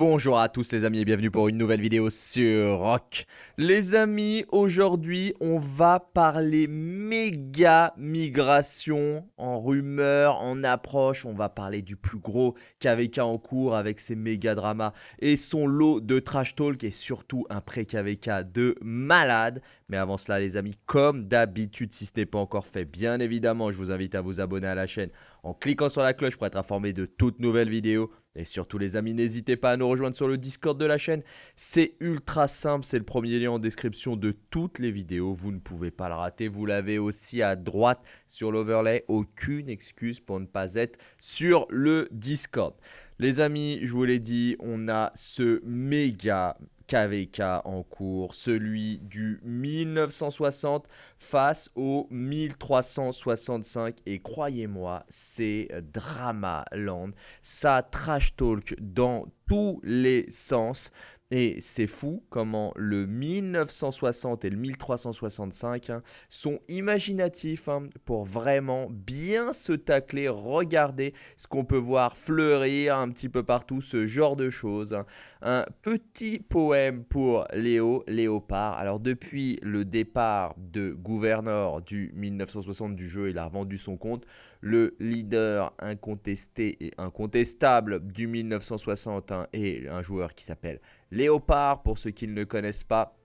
Bonjour à tous les amis et bienvenue pour une nouvelle vidéo sur Rock. Les amis, aujourd'hui on va parler méga migration en rumeur, en approche. On va parler du plus gros KVK en cours avec ses méga dramas et son lot de trash talk et surtout un pré-KVK de malade. Mais avant cela les amis, comme d'habitude, si ce n'est pas encore fait, bien évidemment, je vous invite à vous abonner à la chaîne en cliquant sur la cloche pour être informé de toutes nouvelles vidéos. Et surtout les amis, n'hésitez pas à nous rejoindre sur le Discord de la chaîne. C'est ultra simple, c'est le premier lien en description de toutes les vidéos. Vous ne pouvez pas le rater, vous l'avez aussi à droite sur l'overlay. Aucune excuse pour ne pas être sur le Discord. Les amis, je vous l'ai dit, on a ce méga KVK en cours, celui du 1960 face au 1365 et croyez-moi, c'est Drama Land, ça trash talk dans tous les sens. Et c'est fou comment le 1960 et le 1365 hein, sont imaginatifs hein, pour vraiment bien se tacler, regarder ce qu'on peut voir fleurir un petit peu partout, ce genre de choses. Hein. Un petit poème pour Léo Léopard. Alors depuis le départ de gouverneur du 1960 du jeu, il a revendu son compte. Le leader incontesté et incontestable du 1960 est un joueur qui s'appelle Léopard, pour ceux qui ne connaissent pas.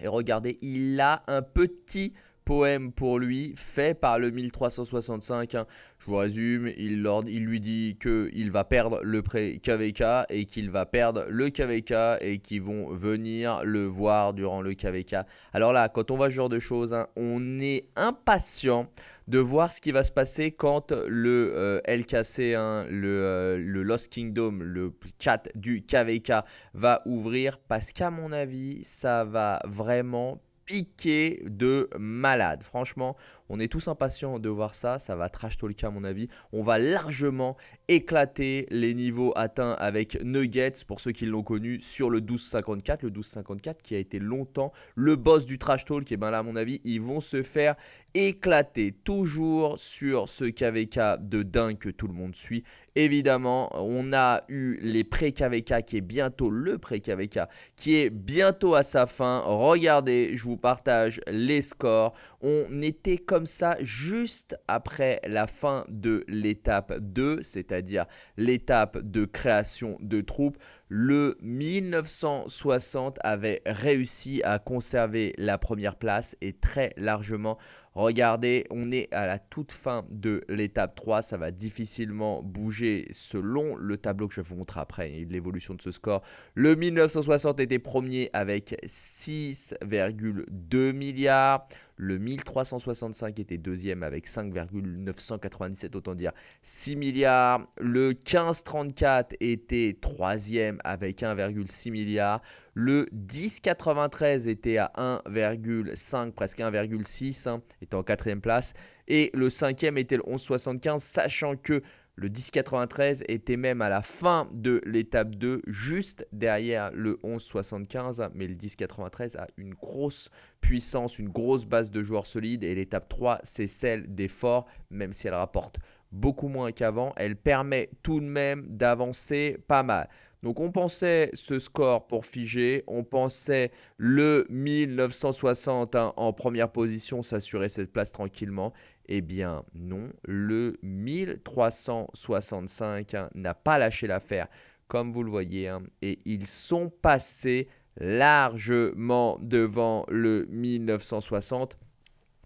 Et regardez, il a un petit poème pour lui, fait par le 1365. Hein. Je vous résume, il, lui dit qu'il va perdre le pré KVK et qu'il va perdre le KVK et qu'ils vont venir le voir durant le KVK. Alors là, quand on voit ce genre de choses, hein, on est impatient de voir ce qui va se passer quand le euh, LKC, hein, le, euh, le, Lost Kingdom, le chat du KVK va ouvrir parce qu'à mon avis, ça va vraiment piqué de malade. Franchement, on est tous impatients de voir ça. Ça va trash talk à mon avis. On va largement éclater les niveaux atteints avec Nuggets pour ceux qui l'ont connu sur le 1254. Le 1254 qui a été longtemps le boss du trash talk. Et bien là, à mon avis, ils vont se faire éclater toujours sur ce KVK de dingue que tout le monde suit. Évidemment, on a eu les pré-KVK qui est bientôt le pré-KVK qui est bientôt à sa fin. Regardez, je vous partage les scores. On était comme ça juste après la fin de l'étape 2, c'est-à-dire l'étape de création de troupes le 1960 avait réussi à conserver la première place et très largement. Regardez, on est à la toute fin de l'étape 3, ça va difficilement bouger selon le tableau que je vais vous montrer après, l'évolution de ce score. Le 1960 était premier avec 6,2 milliards. Le 1365 était deuxième avec 5,997, autant dire 6 milliards. Le 1534 était troisième avec 1,6 milliard. Le 10,93 était à 1,5, presque 1,6, hein, était en quatrième place. Et le cinquième était le 11,75, sachant que le 10,93 était même à la fin de l'étape 2, juste derrière le 11,75. Mais le 10,93 a une grosse puissance, une grosse base de joueurs solides. Et l'étape 3, c'est celle des forts, même si elle rapporte beaucoup moins qu'avant. Elle permet tout de même d'avancer pas mal. Donc on pensait ce score pour figer, on pensait le 1960 hein, en première position s'assurer cette place tranquillement. Eh bien non, le 1365 hein, n'a pas lâché l'affaire comme vous le voyez hein, et ils sont passés largement devant le 1960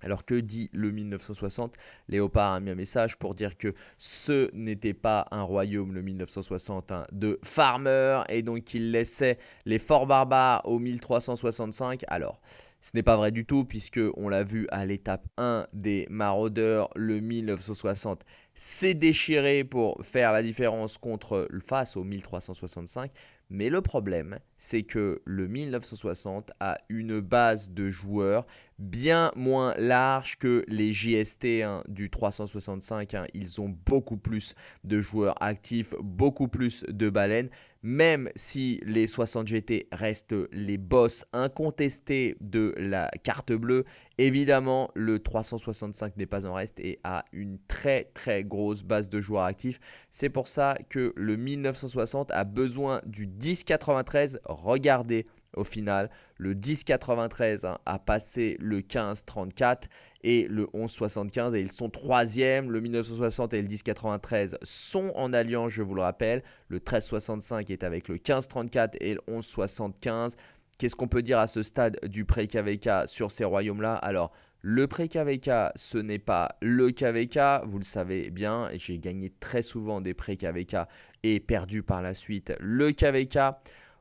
alors que dit le 1960 Léopard a mis un message pour dire que ce n'était pas un royaume, le 1960, hein, de farmers, et donc il laissait les forts barbares au 1365. Alors, ce n'est pas vrai du tout, puisque on l'a vu à l'étape 1 des maraudeurs, le 1960 s'est déchiré pour faire la différence contre face au 1365. Mais le problème, c'est que le 1960 a une base de joueurs bien moins large que les JST du 365. Hein. Ils ont beaucoup plus de joueurs actifs, beaucoup plus de baleines même si les 60 GT restent les boss incontestés de la carte bleue, évidemment le 365 n'est pas en reste et a une très très grosse base de joueurs actifs. C'est pour ça que le 1960 a besoin du 1093. Regardez au final, le 1093 hein, a passé le 1534 et le 1175 et ils sont troisième. Le 1960 et le 1093 sont en alliance, je vous le rappelle. Le 1365 est avec le 1534 et le 1175. Qu'est-ce qu'on peut dire à ce stade du pré-KVK sur ces royaumes-là? Alors, le pré-KVK, ce n'est pas le KVK, vous le savez bien, j'ai gagné très souvent des pré-KVK et perdu par la suite le KVK.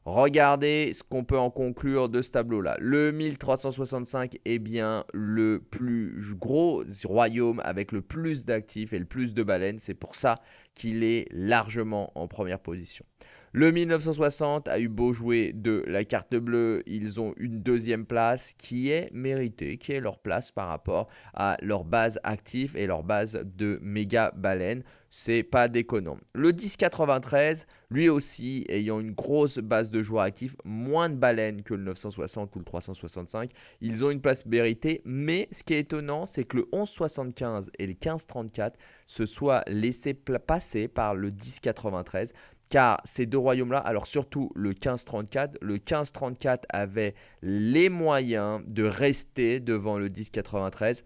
Regardez ce qu'on peut en conclure de ce tableau-là. Le 1365 est bien le plus gros royaume avec le plus d'actifs et le plus de baleines. C'est pour ça qu'il est largement en première position. Le 1960 a eu beau jouer de la carte bleue, ils ont une deuxième place qui est méritée, qui est leur place par rapport à leur base active et leur base de méga baleines. C'est pas déconnant. Le 1093, lui aussi, ayant une grosse base de joueurs actifs, moins de baleines que le 960 ou le 365, ils ont une place méritée. Mais ce qui est étonnant, c'est que le 1175 et le 1534 se soient laissés passer par le 1093 car ces deux royaumes-là, alors surtout le 1534, le 1534 avait les moyens de rester devant le 1093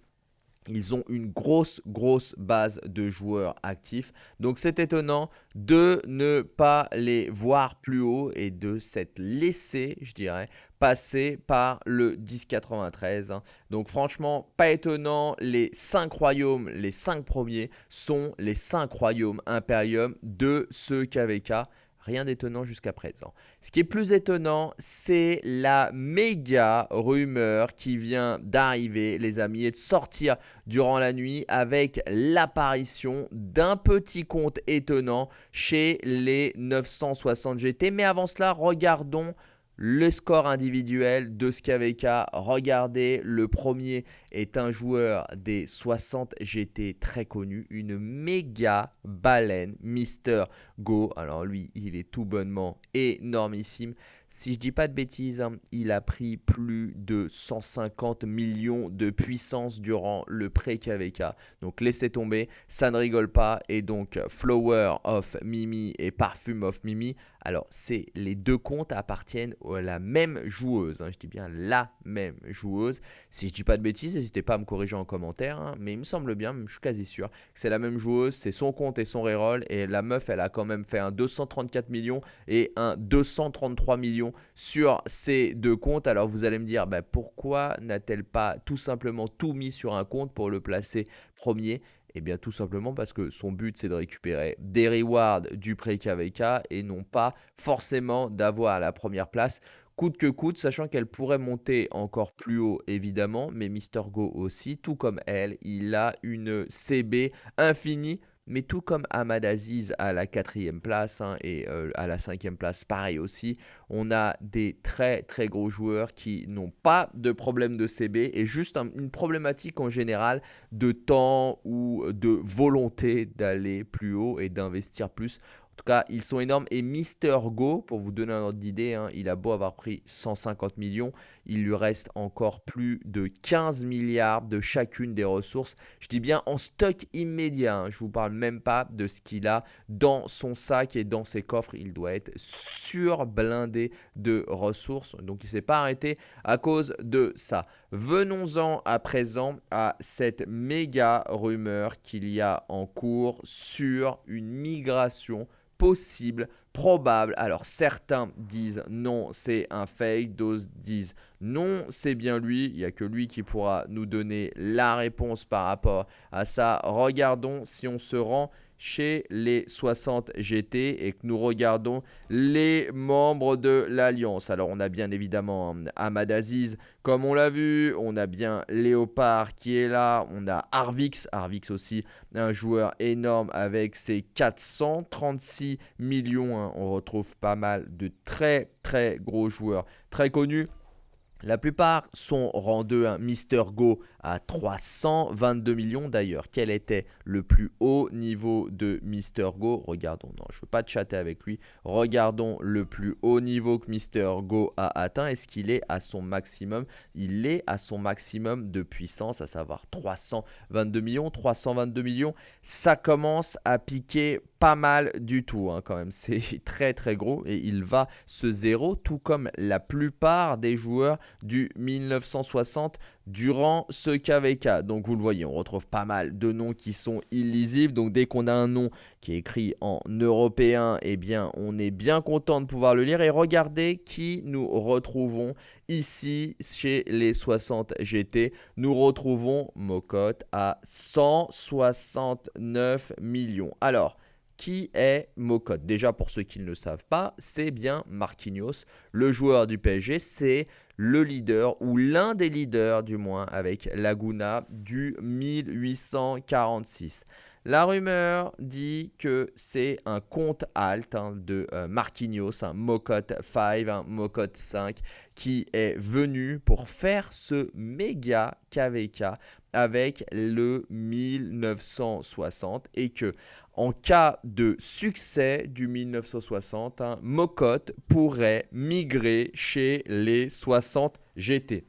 ils ont une grosse, grosse base de joueurs actifs. Donc c'est étonnant de ne pas les voir plus haut et de s'être laissé, je dirais, passer par le 1093. Hein. Donc franchement, pas étonnant, les 5 royaumes, les 5 premiers sont les 5 royaumes Imperium de ce KVK. Rien d'étonnant jusqu'à présent. Ce qui est plus étonnant, c'est la méga rumeur qui vient d'arriver, les amis, et de sortir durant la nuit avec l'apparition d'un petit compte étonnant chez les 960 GT. Mais avant cela, regardons le score individuel de Skaveka. Regardez, le premier est un joueur des 60 GT très connu, une méga baleine, Mister Go. Alors lui, il est tout bonnement énormissime. Si je dis pas de bêtises, hein, il a pris plus de 150 millions de puissance durant le pré-KVK. Donc laissez tomber, ça ne rigole pas. Et donc Flower of Mimi et Parfum of Mimi. Alors les deux comptes appartiennent à la même joueuse. Hein. je dis bien la même joueuse. Si je dis pas de bêtises, n'hésitez pas à me corriger en commentaire. Hein. mais il me semble bien, je suis quasi sûr, que c'est la même joueuse. C'est son compte et son reroll. Et la meuf, elle a quand même fait un 234 millions et un 233 millions sur ces deux comptes. Alors vous allez me dire, bah, pourquoi n'a-t-elle pas tout simplement tout mis sur un compte pour le placer premier? Eh bien tout simplement parce que son but c'est de récupérer des rewards du pré-KVK et non pas forcément d'avoir la première place coûte que coûte, sachant qu'elle pourrait monter encore plus haut évidemment, mais Mister Go aussi, tout comme elle, il a une CB infinie mais tout comme Ahmad Aziz à la quatrième place hein, et euh, à la cinquième place, pareil aussi, on a des très très gros joueurs qui n'ont pas de problème de CB et juste une problématique en général de temps ou de volonté d'aller plus haut et d'investir plus. En tout cas, ils sont énormes. Et Mister Go, pour vous donner un ordre d'idée, hein, il a beau avoir pris 150 millions, il lui reste encore plus de 15 milliards de chacune des ressources. Je dis bien en stock immédiat. Hein. Je vous parle même pas de ce qu'il a dans son sac et dans ses coffres. Il doit être surblindé de ressources. Donc il ne s'est pas arrêté à cause de ça. Venons-en à présent à cette méga rumeur qu'il y a en cours sur une migration possible, probable. Alors certains disent non, c'est un fake, d'autres disent non, c'est bien lui. Il n'y a que lui qui pourra nous donner la réponse par rapport à ça. Regardons si on se rend chez les 60 GT et que nous regardons les membres de l'Alliance. Alors on a bien évidemment hein, Ahmad Aziz comme on l'a vu, on a bien Léopard qui est là, on a Arvix, Arvix aussi un joueur énorme avec ses 436 millions, hein. on retrouve pas mal de très très gros joueurs très connus. La plupart sont rendus un Mister Go à 322 millions d'ailleurs. Quel était le plus haut niveau de Mister Go? Regardons, non, je ne veux pas chatter avec lui. Regardons le plus haut niveau que Mister Go a atteint. Est-ce qu'il est à son maximum? Il est à son maximum de puissance, à savoir 322 millions. 322 millions, ça commence à piquer pas mal du tout hein, quand même. C'est très très gros et il va se zéro tout comme la plupart des joueurs du 1960 durant ce KVK. Donc vous le voyez, on retrouve pas mal de noms qui sont illisibles. Donc dès qu'on a un nom qui est écrit en européen, eh bien on est bien content de pouvoir le lire. Et regardez qui nous retrouvons ici chez les 60 GT. Nous retrouvons Mocotte à 169 millions. Alors, qui est Mocotte Déjà, pour ceux qui ne le savent pas, c'est bien Marquinhos, le joueur du PSG. C'est le leader, ou l'un des leaders du moins, avec Laguna du 1846. La rumeur dit que c'est un compte alt hein, de euh, Marquinhos, un Mocotte 5, un Mocotte 5, qui est venu pour faire ce méga KVK avec le 1960 et que en cas de succès du 1960, un Mocotte pourrait migrer chez les 60 GT.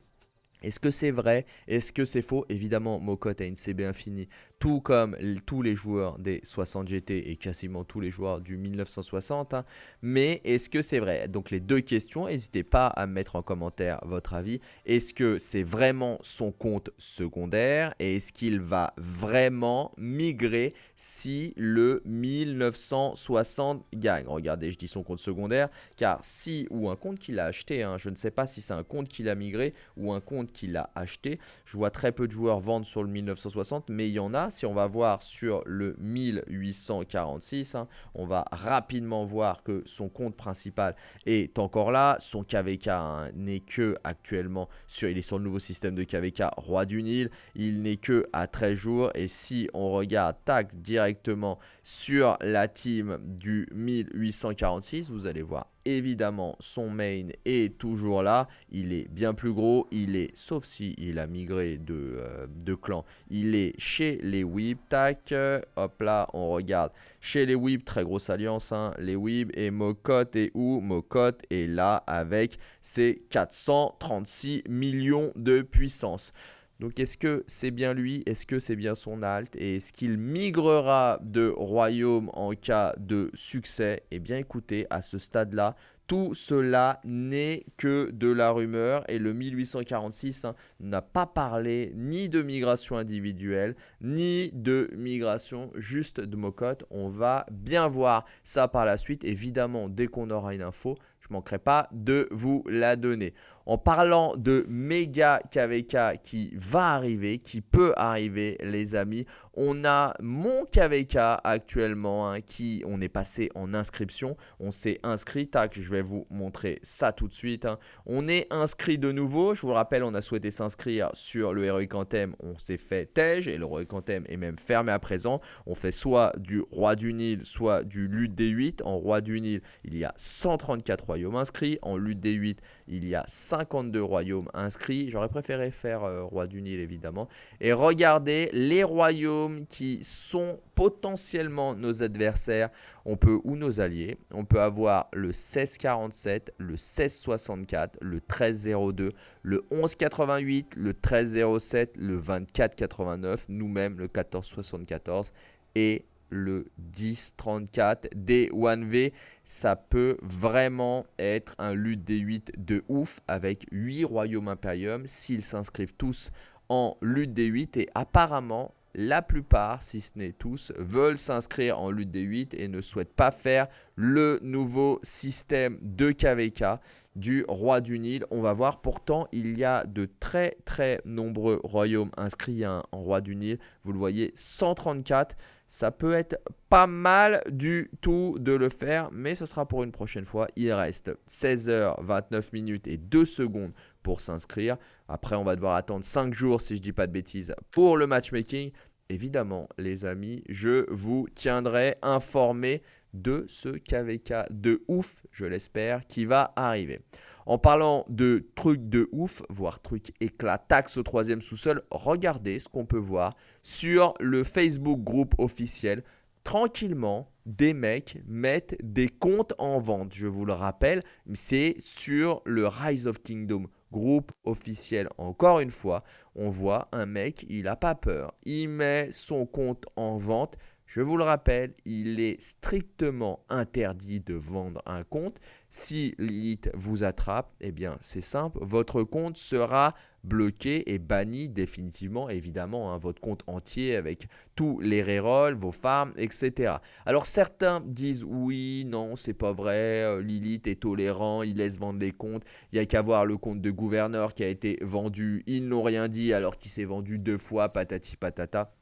Est-ce que c'est vrai? Est-ce que c'est faux? Évidemment, Mocotte a une CB infinie tout comme tous les joueurs des 60 GT et quasiment tous les joueurs du 1960. Hein. Mais est-ce que c'est vrai? Donc les deux questions, n'hésitez pas à mettre en commentaire votre avis. Est-ce que c'est vraiment son compte secondaire? Et est-ce qu'il va vraiment migrer si le 1960 gagne? Regardez, je dis son compte secondaire car si ou un compte qu'il a acheté, hein, je ne sais pas si c'est un compte qu'il a migré ou un compte qu'il a acheté. Je vois très peu de joueurs vendre sur le 1960 mais il y en a si on va voir sur le 1846, hein, on va rapidement voir que son compte principal est encore là. Son KVK hein, n'est que actuellement sur, il est sur le nouveau système de KVK Roi du Nil. Il n'est que à 13 jours. Et si on regarde, directement sur la team du 1846, vous allez voir évidemment son main est toujours là il est bien plus gros il est sauf si il a migré de, euh, clan il est chez les Weeb, tac, hop là, on regarde. Chez les Weeb, très grosse alliance, hein, les Weeb et Mocotte est où? Mocotte est là avec ses 436 millions de puissance. Donc est-ce que c'est bien lui? Est-ce que c'est bien son alt Et est-ce qu'il migrera de royaume en cas de succès? Eh bien écoutez, à ce stade-là, tout cela n'est que de la rumeur et le 1846 hein, n'a pas parlé ni de migration individuelle ni de migration juste de mocotte. On va bien voir ça par la suite. Évidemment, dès qu'on aura une info, je ne manquerai pas de vous la donner. En parlant de méga KVK qui va arriver, qui peut arriver les amis, on a mon KVK actuellement hein, qui, on est passé en inscription, on s'est inscrit, tac, je vais vous montrer ça tout de suite. Hein. On est inscrit de nouveau, je vous le rappelle, on a souhaité s'inscrire sur le Heroic Anthem, on s'est fait TEJ et le Heroic Anthem est même fermé à présent. On fait soit du Roi du Nil, soit du Lutte D8. En Roi du Nil, il y a 134 royaumes inscrits, en Lutte D8, il y a 52 royaumes inscrits. J'aurais préféré faire euh, Roi du Nil évidemment. Et regardez les royaumes qui sont potentiellement nos adversaires. On peut, ou nos alliés. On peut avoir le 1647, le 1664, le 1302, le 1188, le 1307, le 2489, nous-mêmes le 1474 et le 1034 D1V. Ça peut vraiment être un lutte D8 de ouf avec 8 royaumes impériums s'ils s'inscrivent tous en lutte D8 et apparemment la plupart, si ce n'est tous, veulent s'inscrire en lutte D8 et ne souhaitent pas faire le nouveau système de KVK du roi du Nil. On va voir, pourtant, il y a de très très nombreux royaumes inscrits en roi du Nil. Vous le voyez, 134 ça peut être pas mal du tout de le faire, mais ce sera pour une prochaine fois. Il reste 16h29 minutes et 2 secondes pour s'inscrire. Après, on va devoir attendre 5 jours, si je dis pas de bêtises, pour le matchmaking. Évidemment, les amis, je vous tiendrai informé de ce KVK de ouf, je l'espère, qui va arriver. En parlant de trucs de ouf, voire trucs éclatax au troisième sous-sol, regardez ce qu'on peut voir sur le Facebook groupe officiel. Tranquillement, des mecs mettent des comptes en vente. Je vous le rappelle, c'est sur le Rise of Kingdom groupe officiel. Encore une fois, on voit un mec, il n'a pas peur. Il met son compte en vente. Je vous le rappelle, il est strictement interdit de vendre un compte. Si Lilith vous attrape, eh bien c'est simple, votre compte sera bloqué et banni définitivement, évidemment, hein, votre compte entier avec tous les rerolls, vos farms, etc. Alors certains disent oui, non, c'est pas vrai, euh, Lilith est tolérant, il laisse vendre les comptes, il n'y a qu'à voir le compte de gouverneur qui a été vendu, ils n'ont rien dit alors qu'il s'est vendu deux fois, patati patata.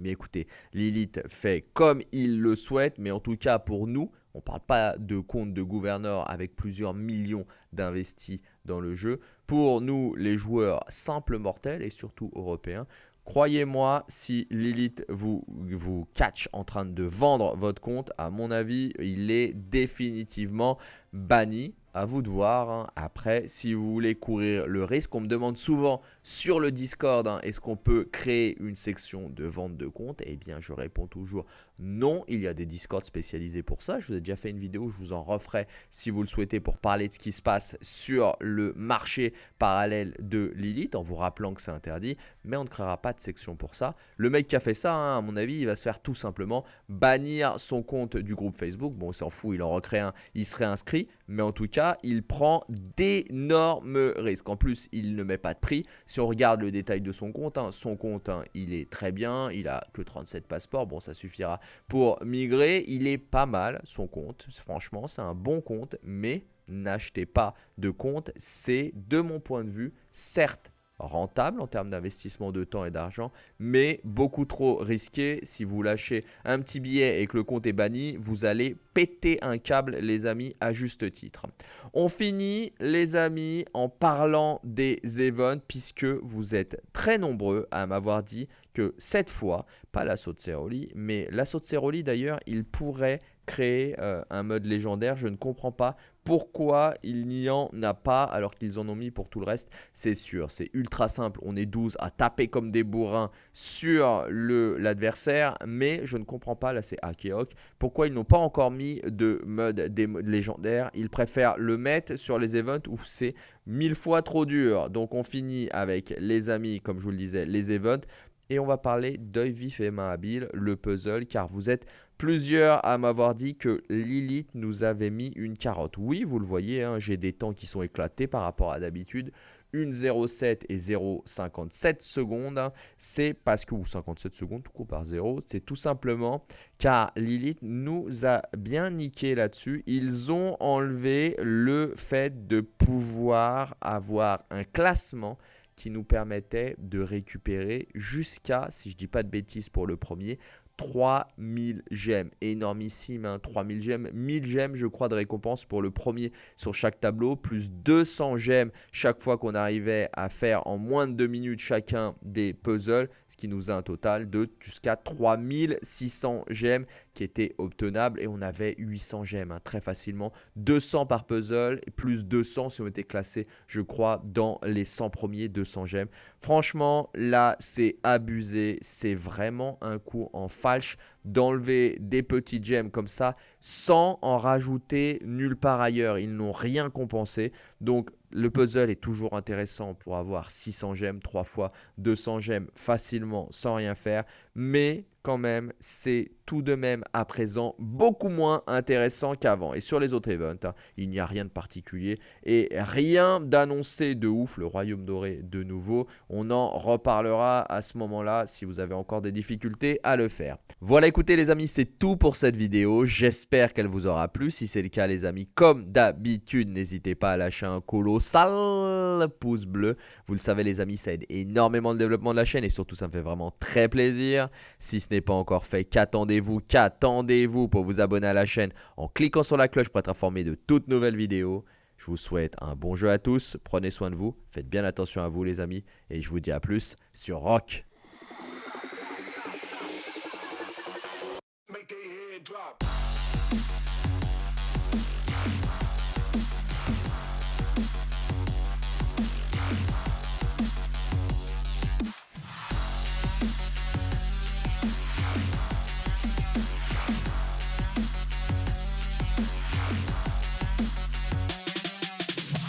Mais écoutez, Lilith fait comme il le souhaite, mais en tout cas pour nous, on ne parle pas de compte de gouverneur avec plusieurs millions d'investis dans le jeu. Pour nous, les joueurs simples mortels et surtout européens, Croyez-moi, si Lilith vous, vous catch en train de vendre votre compte, à mon avis, il est définitivement banni à vous de voir. Hein. Après, si vous voulez courir le risque, on me demande souvent sur le Discord, hein, est-ce qu'on peut créer une section de vente de compte? Eh bien, je réponds toujours non. Il y a des Discords spécialisés pour ça. Je vous ai déjà fait une vidéo, je vous en referai si vous le souhaitez pour parler de ce qui se passe sur le marché parallèle de Lilith en vous rappelant que c'est interdit. Mais on ne créera pas de section pour ça. Le mec qui a fait ça, hein, à mon avis, il va se faire tout simplement bannir son compte du groupe Facebook. Bon, on s'en fout, il en recrée un, il serait inscrit. Mais en tout cas, il prend d'énormes risques. En plus, il ne met pas de prix. Si on regarde le détail de son compte, hein, son compte, hein, il est très bien. Il a que 37 passeports. Bon, ça suffira pour migrer. Il est pas mal, son compte. Franchement, c'est un bon compte. Mais n'achetez pas de compte. C'est, de mon point de vue, certes rentable en termes d'investissement de temps et d'argent, mais beaucoup trop risqué. Si vous lâchez un petit billet et que le compte est banni, vous allez péter un câble, les amis, à juste titre. On finit, les amis, en parlant des events, puisque vous êtes très nombreux à m'avoir dit que cette fois, pas l'assaut de Ceroli, mais l'assaut de Ceroli d'ailleurs, il pourrait créer euh, un mode légendaire. Je ne comprends pas pourquoi il n'y en a pas alors qu'ils en ont mis pour tout le reste C'est sûr, c'est ultra simple. On est 12 à taper comme des bourrins sur l'adversaire. Mais je ne comprends pas, là c'est Akeok, pourquoi ils n'ont pas encore mis de mode des légendaires. Ils préfèrent le mettre sur les events où c'est mille fois trop dur. Donc on finit avec les amis, comme je vous le disais, les events. Et on va parler d'œil vif et main habile, le puzzle, car vous êtes plusieurs à m'avoir dit que Lilith nous avait mis une carotte. Oui, vous le voyez, hein, j'ai des temps qui sont éclatés par rapport à d'habitude. Une 0,7 et 0,57 secondes, hein. c'est parce que, ou 57 secondes, tout coup par 0, c'est tout simplement car Lilith nous a bien niqué là-dessus. Ils ont enlevé le fait de pouvoir avoir un classement qui nous permettait de récupérer jusqu'à, si je dis pas de bêtises pour le premier, 3000 gemmes. Énormissime, hein, 3000 gemmes. 1000 gemmes, je crois, de récompense pour le premier sur chaque tableau, plus 200 gemmes chaque fois qu'on arrivait à faire en moins de 2 minutes chacun des puzzles, ce qui nous a un total de jusqu'à 3600 gemmes qui étaient obtenables et on avait 800 gemmes hein, très facilement. 200 par puzzle, plus 200 si on était classé, je crois, dans les 100 premiers 200 gemmes. Franchement, là, c'est abusé. C'est vraiment un coup en falche d'enlever des petits gemmes comme ça sans en rajouter nulle part ailleurs. Ils n'ont rien compensé. Donc, le puzzle est toujours intéressant pour avoir 600 gemmes, 3 fois 200 gemmes facilement sans rien faire. Mais quand même, c'est tout de même à présent beaucoup moins intéressant qu'avant. Et sur les autres events, hein, il n'y a rien de particulier et rien d'annoncé de ouf. Le Royaume Doré de nouveau, on en reparlera à ce moment-là si vous avez encore des difficultés à le faire. Voilà, écoutez les amis, c'est tout pour cette vidéo. J'espère qu'elle vous aura plu. Si c'est le cas les amis, comme d'habitude, n'hésitez pas à lâcher un colossal pouce bleu. Vous le savez les amis, ça aide énormément le développement de la chaîne et surtout ça me fait vraiment très plaisir. Si ce n'est pas encore fait, qu'attendez-vous? Qu'attendez-vous pour vous abonner à la chaîne en cliquant sur la cloche pour être informé de toutes nouvelles vidéos? Je vous souhaite un bon jeu à tous, prenez soin de vous, faites bien attention à vous les amis, et je vous dis à plus sur Rock.